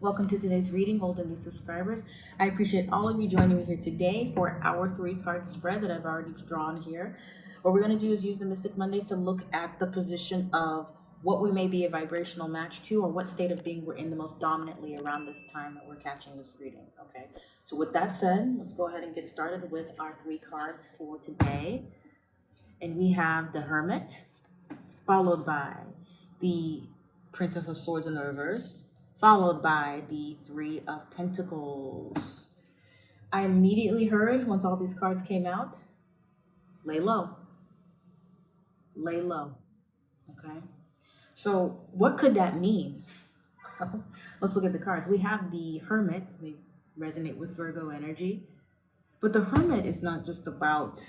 Welcome to today's reading, old and new subscribers. I appreciate all of you joining me here today for our three card spread that I've already drawn here. What we're going to do is use the Mystic Mondays to look at the position of what we may be a vibrational match to or what state of being we're in the most dominantly around this time that we're catching this reading. Okay, so with that said, let's go ahead and get started with our three cards for today. And we have the Hermit, followed by the Princess of Swords in the reverse, followed by the Three of Pentacles. I immediately heard, once all these cards came out, lay low. Lay low, okay? So what could that mean? Let's look at the cards. We have the Hermit, we resonate with Virgo energy, but the Hermit is not just about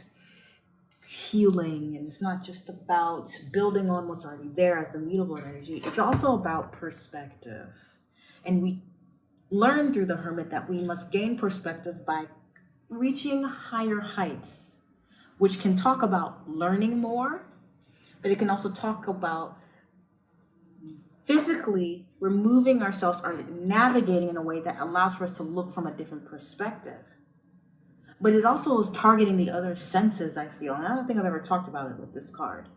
healing and it's not just about building on what's already there as the mutable energy. It's also about perspective. And we learn through the hermit that we must gain perspective by reaching higher heights, which can talk about learning more, but it can also talk about physically removing ourselves or navigating in a way that allows for us to look from a different perspective. But it also is targeting the other senses, I feel. And I don't think I've ever talked about it with this card.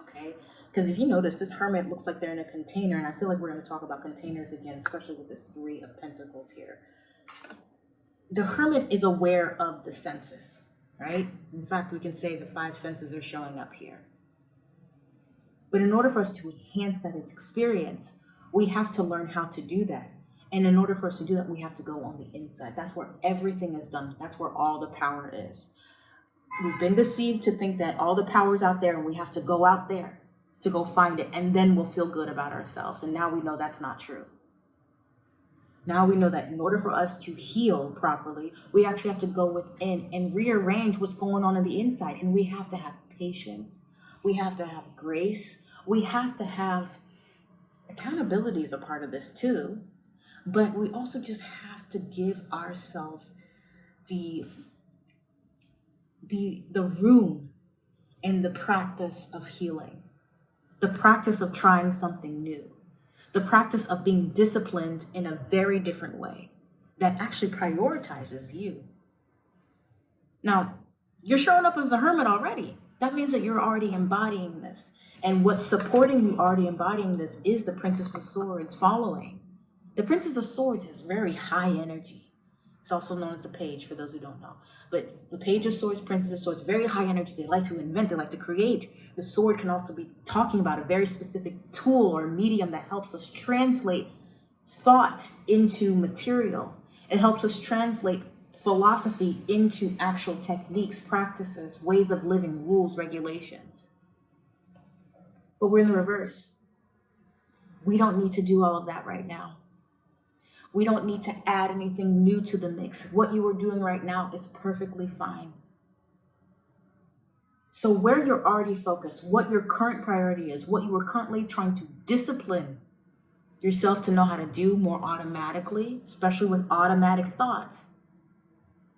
Okay. Because if you notice, this hermit looks like they're in a container, and I feel like we're going to talk about containers again, especially with this three of pentacles here. The hermit is aware of the senses, right? In fact, we can say the five senses are showing up here. But in order for us to enhance that experience, we have to learn how to do that. And in order for us to do that, we have to go on the inside. That's where everything is done. That's where all the power is. We've been deceived to think that all the power is out there and we have to go out there to go find it and then we'll feel good about ourselves. And now we know that's not true. Now we know that in order for us to heal properly, we actually have to go within and rearrange what's going on in the inside. And we have to have patience. We have to have grace. We have to have accountability is a part of this too. But we also just have to give ourselves the the the room in the practice of healing the practice of trying something new, the practice of being disciplined in a very different way that actually prioritizes you. Now, you're showing up as a hermit already. That means that you're already embodying this. And what's supporting you already embodying this is the Princess of Swords following. The Princess of Swords has very high energy. It's also known as the page for those who don't know. But the page of swords, princess of swords, very high energy. They like to invent, they like to create. The sword can also be talking about a very specific tool or medium that helps us translate thought into material. It helps us translate philosophy into actual techniques, practices, ways of living, rules, regulations. But we're in the reverse. We don't need to do all of that right now. We don't need to add anything new to the mix. What you are doing right now is perfectly fine. So where you're already focused, what your current priority is, what you are currently trying to discipline yourself to know how to do more automatically, especially with automatic thoughts,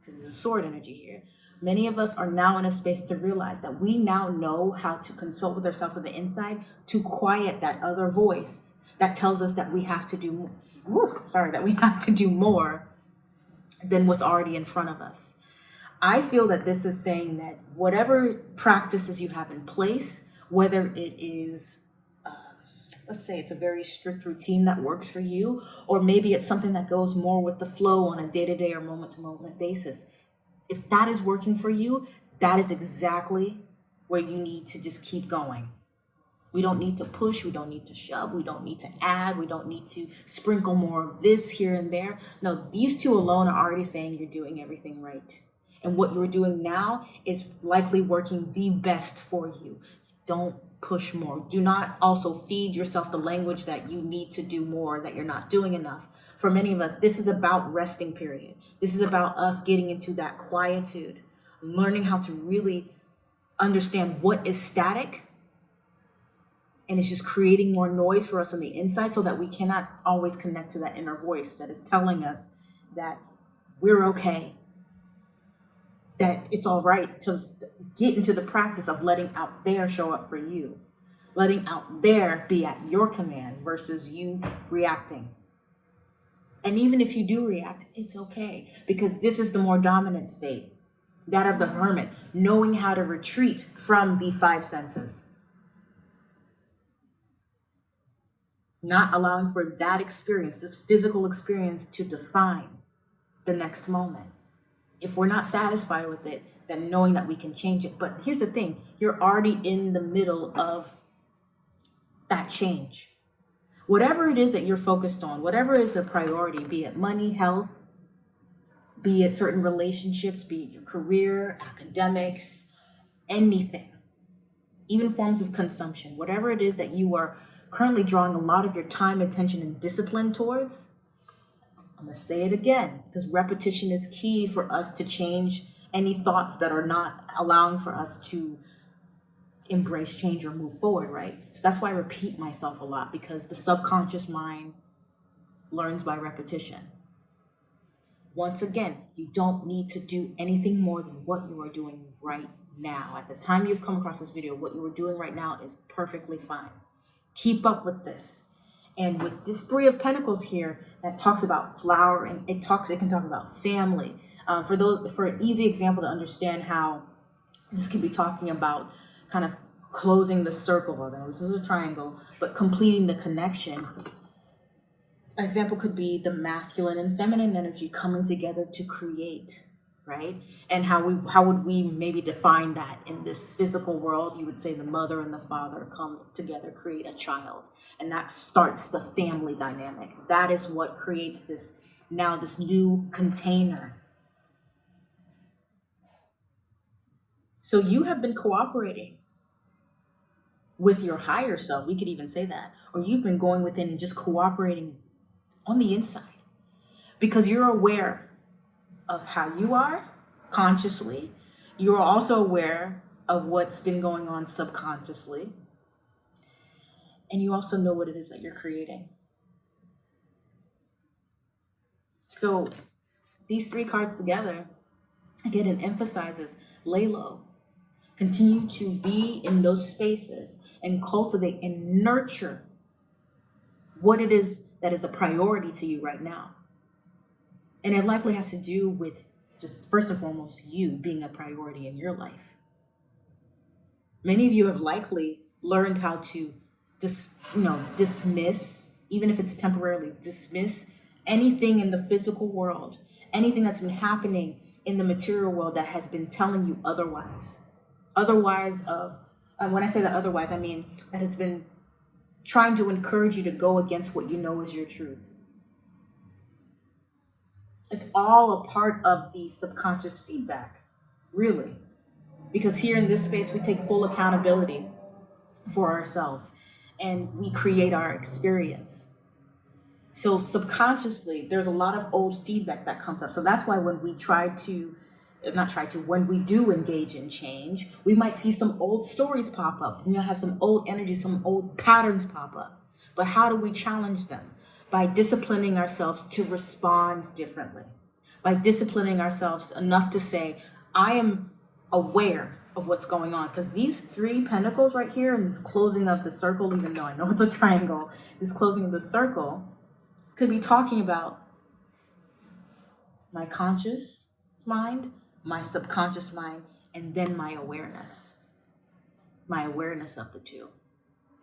because there's a sword energy here. Many of us are now in a space to realize that we now know how to consult with ourselves on the inside to quiet that other voice that tells us that we have to do whew, sorry, that we have to do more than what's already in front of us. I feel that this is saying that whatever practices you have in place, whether it is, uh, let's say it's a very strict routine that works for you, or maybe it's something that goes more with the flow on a day-to-day -day or moment-to-moment -moment basis. If that is working for you, that is exactly where you need to just keep going. We don't need to push, we don't need to shove, we don't need to add, we don't need to sprinkle more of this here and there. No, these two alone are already saying you're doing everything right. And what you're doing now is likely working the best for you. Don't push more. Do not also feed yourself the language that you need to do more, that you're not doing enough. For many of us, this is about resting period. This is about us getting into that quietude, learning how to really understand what is static and it's just creating more noise for us on the inside so that we cannot always connect to that inner voice that is telling us that we're okay that it's all right to get into the practice of letting out there show up for you letting out there be at your command versus you reacting And even if you do react, it's okay because this is the more dominant state, that of the hermit, knowing how to retreat from the five senses. Not allowing for that experience, this physical experience, to define the next moment. If we're not satisfied with it, then knowing that we can change it. But here's the thing you're already in the middle of that change. Whatever it is that you're focused on, whatever is a priority, be it money, health, be it certain relationships, be it your career, academics, anything, even forms of consumption, whatever it is that you are currently drawing a lot of your time, attention, and discipline towards, I'm going to say it again because repetition is key for us to change any thoughts that are not allowing for us to embrace change or move forward, right? So that's why I repeat myself a lot because the subconscious mind learns by repetition. Once again, you don't need to do anything more than what you are doing right now. At the time you've come across this video, what you are doing right now is perfectly fine. Keep up with this. And with this three of pentacles here that talks about flowering, it talks, it can talk about family. Um, for those, for an easy example to understand how this could be talking about kind of closing the circle, although this is a triangle, but completing the connection. An example could be the masculine and feminine energy coming together to create, right? And how we how would we maybe define that in this physical world? You would say the mother and the father come together, create a child, and that starts the family dynamic. That is what creates this now this new container. So you have been cooperating with your higher self. We could even say that. Or you've been going within and just cooperating on the inside because you're aware of how you are consciously. You're also aware of what's been going on subconsciously. And you also know what it is that you're creating. So these three cards together, again, it emphasizes lay low, continue to be in those spaces and cultivate and nurture what it is that is a priority to you right now. And it likely has to do with just first and foremost you being a priority in your life. Many of you have likely learned how to dis, you know, dismiss, even if it's temporarily, dismiss anything in the physical world, anything that's been happening in the material world that has been telling you otherwise otherwise of and when I say that otherwise, I mean that has been trying to encourage you to go against what you know is your truth. It's all a part of the subconscious feedback, really. Because here in this space, we take full accountability for ourselves and we create our experience. So subconsciously, there's a lot of old feedback that comes up. So that's why when we try to not try to, when we do engage in change, we might see some old stories pop up. We might have some old energy, some old patterns pop up. But how do we challenge them? By disciplining ourselves to respond differently. By disciplining ourselves enough to say, I am aware of what's going on. Because these three pentacles right here and this closing of the circle, even though I know it's a triangle, this closing of the circle could be talking about my conscious mind, my subconscious mind, and then my awareness. My awareness of the two.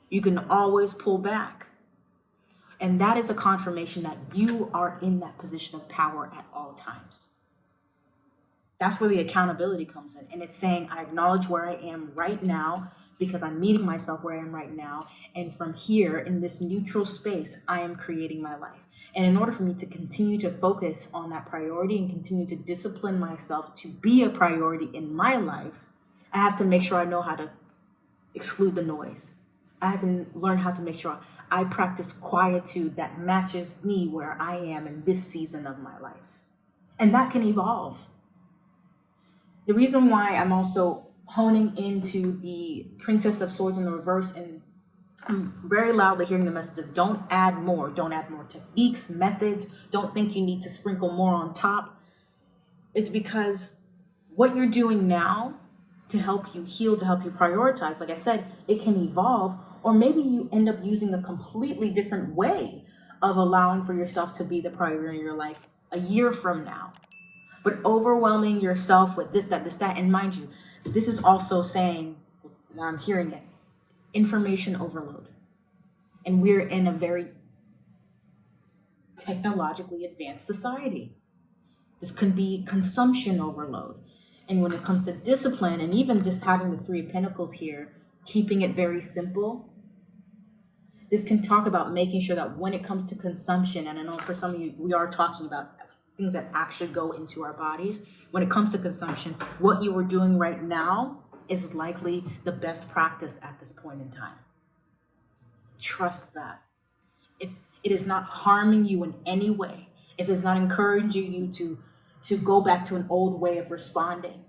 You can always pull back. And that is a confirmation that you are in that position of power at all times. That's where the accountability comes in. And it's saying, I acknowledge where I am right now because I'm meeting myself where I am right now. And from here, in this neutral space, I am creating my life. And in order for me to continue to focus on that priority and continue to discipline myself to be a priority in my life, I have to make sure I know how to exclude the noise. I have to learn how to make sure I practice quietude that matches me where I am in this season of my life. And that can evolve. The reason why I'm also honing into the Princess of Swords in the reverse and I'm very loudly hearing the message of don't add more, don't add more techniques, methods, don't think you need to sprinkle more on top. Is because what you're doing now to help you heal, to help you prioritize, like I said, it can evolve, or maybe you end up using a completely different way of allowing for yourself to be the priority in your life a year from now. But overwhelming yourself with this, that, this, that, and mind you, this is also saying, I'm hearing it, information overload. And we're in a very technologically advanced society. This can be consumption overload. And when it comes to discipline, and even just having the three pentacles here, keeping it very simple, this can talk about making sure that when it comes to consumption, and I know for some of you, we are talking about things that actually go into our bodies. When it comes to consumption, what you are doing right now is likely the best practice at this point in time. Trust that. If it is not harming you in any way, if it's not encouraging you to, to go back to an old way of responding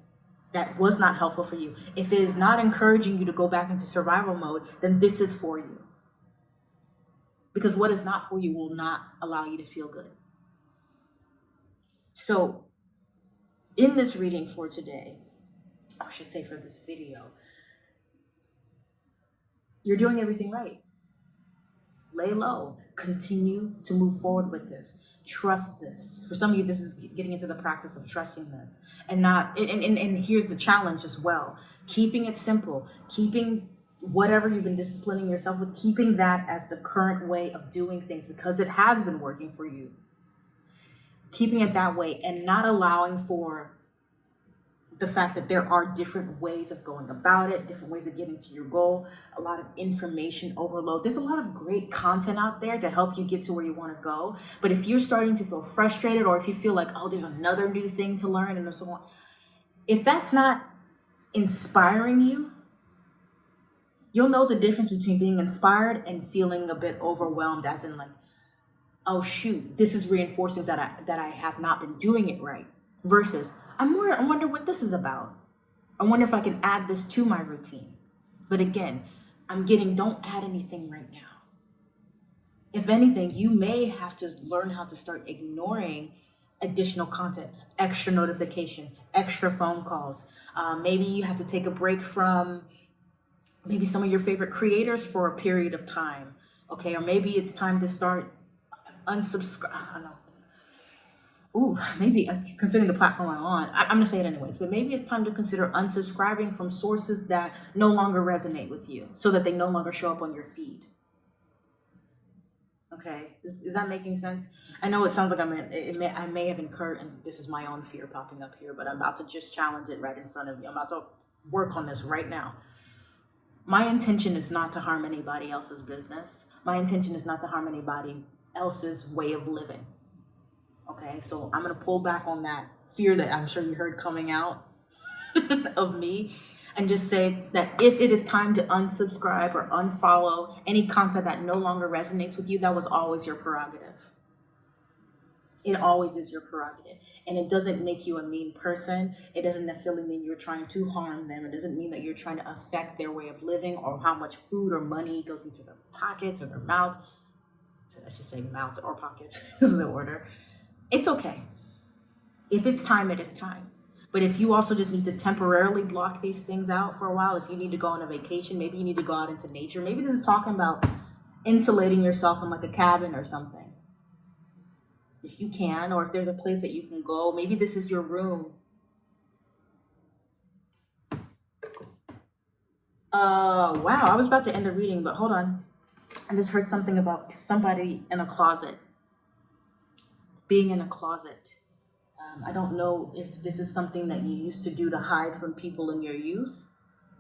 that was not helpful for you, if it is not encouraging you to go back into survival mode, then this is for you. Because what is not for you will not allow you to feel good. So, in this reading for today, I should say for this video, you're doing everything right. Lay low. Continue to move forward with this. Trust this. For some of you, this is getting into the practice of trusting this. And not, and, and, and here's the challenge as well. Keeping it simple, keeping whatever you've been disciplining yourself with, keeping that as the current way of doing things because it has been working for you. Keeping it that way and not allowing for the fact that there are different ways of going about it, different ways of getting to your goal, a lot of information overload. There's a lot of great content out there to help you get to where you want to go. But if you're starting to feel frustrated or if you feel like, oh, there's another new thing to learn and so on, if that's not inspiring you, you'll know the difference between being inspired and feeling a bit overwhelmed as in like, oh shoot, this is reinforcing that I that I have not been doing it right versus I'm more, I wonder what this is about. I wonder if I can add this to my routine. But again, I'm getting, don't add anything right now. If anything, you may have to learn how to start ignoring additional content, extra notification, extra phone calls. Um, maybe you have to take a break from maybe some of your favorite creators for a period of time. Okay, or maybe it's time to start unsubscribe. I don't know ooh, maybe uh, considering the platform I'm on, I, am gonna say it anyways, but maybe it's time to consider unsubscribing from sources that no longer resonate with you so that they no longer show up on your feed. Okay, is, is that making sense? I know it sounds like I'm, in, it may, I may have incurred, and this is my own fear popping up here, but I'm about to just challenge it right in front of you. I'm about to work on this right now. My intention is not to harm anybody else's business. My intention is not to harm anybody else's way of living. Okay, so I'm gonna pull back on that fear that I'm sure you heard coming out of me and just say that if it is time to unsubscribe or unfollow any content that no longer resonates with you, that was always your prerogative. It always is your prerogative. And it doesn't make you a mean person. It doesn't necessarily mean you're trying to harm them. It doesn't mean that you're trying to affect their way of living or how much food or money goes into their pockets or their mouths. So I should say mouths or pockets is the order it's okay. If it's time, it is time. But if you also just need to temporarily block these things out for a while, if you need to go on a vacation, maybe you need to go out into nature. Maybe this is talking about insulating yourself in like a cabin or something. If you can, or if there's a place that you can go, maybe this is your room. Uh, wow, I was about to end the reading, but hold on. I just heard something about somebody in a closet being in a closet. Um, I don't know if this is something that you used to do to hide from people in your youth.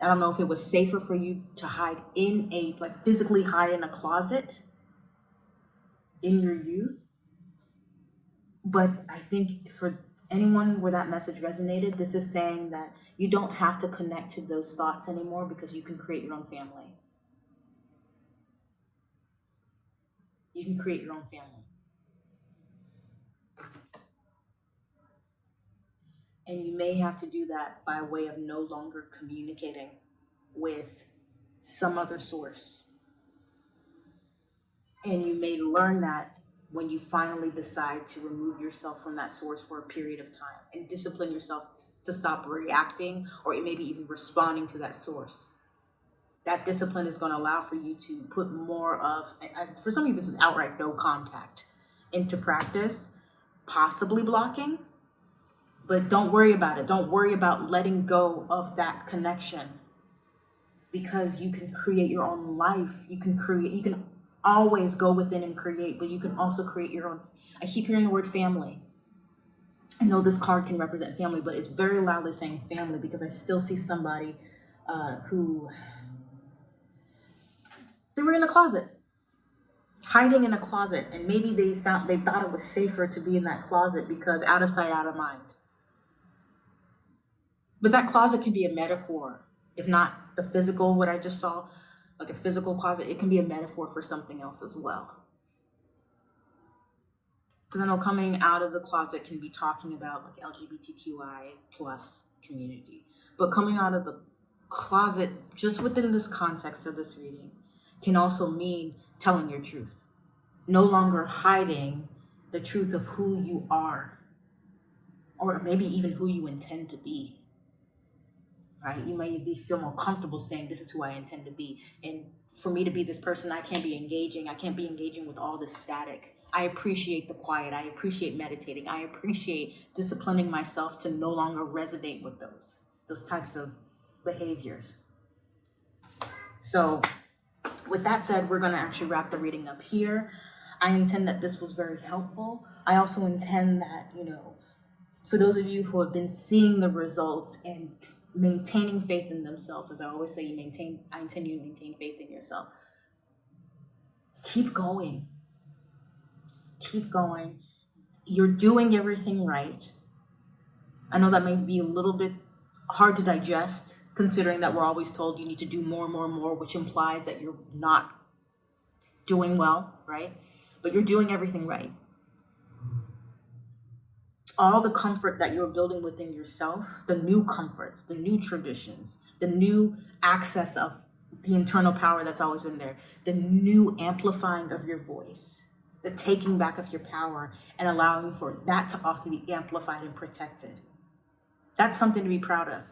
I don't know if it was safer for you to hide in a, like physically hide in a closet in your youth. But I think for anyone where that message resonated, this is saying that you don't have to connect to those thoughts anymore because you can create your own family. You can create your own family. And you may have to do that by way of no longer communicating with some other source. And you may learn that when you finally decide to remove yourself from that source for a period of time and discipline yourself to stop reacting or maybe even responding to that source that discipline is going to allow for you to put more of, for some of you, this is outright no contact into practice, possibly blocking, but don't worry about it. Don't worry about letting go of that connection because you can create your own life. You can create, you can always go within and create, but you can also create your own. I keep hearing the word family. I know this card can represent family, but it's very loudly saying family because I still see somebody uh, who they were in a closet, hiding in a closet, and maybe they found they thought it was safer to be in that closet because out of sight, out of mind. But that closet can be a metaphor, if not the physical, what I just saw, like a physical closet, it can be a metaphor for something else as well. Because I know coming out of the closet can be talking about like LGBTQI plus community, but coming out of the closet just within this context of this reading can also mean telling your truth, no longer hiding the truth of who you are, or maybe even who you intend to be. Right? You may be feel more comfortable saying, This is who I intend to be. And for me to be this person, I can't be engaging. I can't be engaging with all this static. I appreciate the quiet. I appreciate meditating. I appreciate disciplining myself to no longer resonate with those, those types of behaviors. So with that said, we're going to actually wrap the reading up here. I intend that this was very helpful. I also intend that, you know, for those of you who have been seeing the results and maintaining faith in themselves, as I always say, you maintain, I intend you to maintain faith in yourself. Keep going. Keep going. You're doing everything right. I know that may be a little bit hard to digest considering that we're always told you need to do more, and more, and more, which implies that you're not doing well, right? But you're doing everything right. All the comfort that you're building within yourself, the new comforts, the new traditions, the new access of the internal power that's always been there, the new amplifying of your voice, the taking back of your power and allowing for that to also be amplified and protected. That's something to be proud of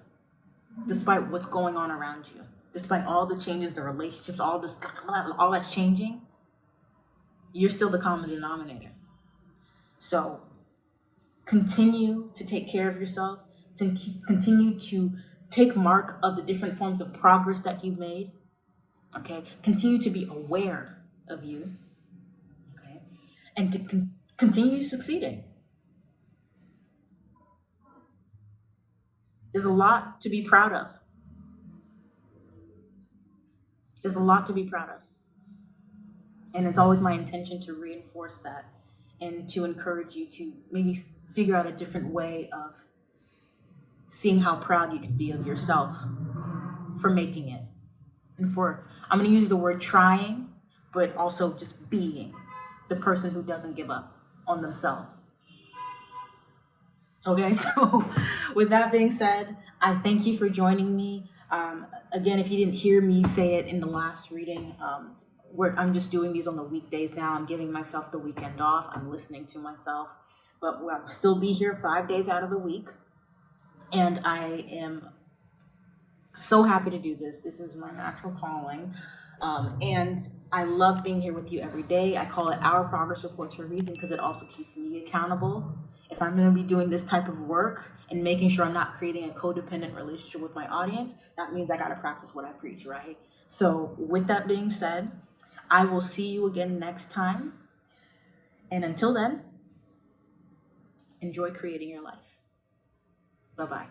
despite what's going on around you, despite all the changes, the relationships, all this, all that's changing, you're still the common denominator. So continue to take care of yourself, to continue to take mark of the different forms of progress that you've made. Okay, continue to be aware of you. Okay, and to con continue succeeding. There's a lot to be proud of. There's a lot to be proud of. And it's always my intention to reinforce that and to encourage you to maybe figure out a different way of seeing how proud you can be of yourself for making it. And for, I'm going to use the word trying, but also just being the person who doesn't give up on themselves. Okay, so with that being said, I thank you for joining me. Um, again, if you didn't hear me say it in the last reading, um, I'm just doing these on the weekdays now. I'm giving myself the weekend off. I'm listening to myself, but I'll still be here five days out of the week. And I am so happy to do this. This is my natural calling. Um, and I love being here with you every day. I call it our progress reports for a reason because it also keeps me accountable. If I'm going to be doing this type of work and making sure I'm not creating a codependent relationship with my audience, that means I got to practice what I preach, right? So, with that being said, I will see you again next time. And until then, enjoy creating your life. Bye bye.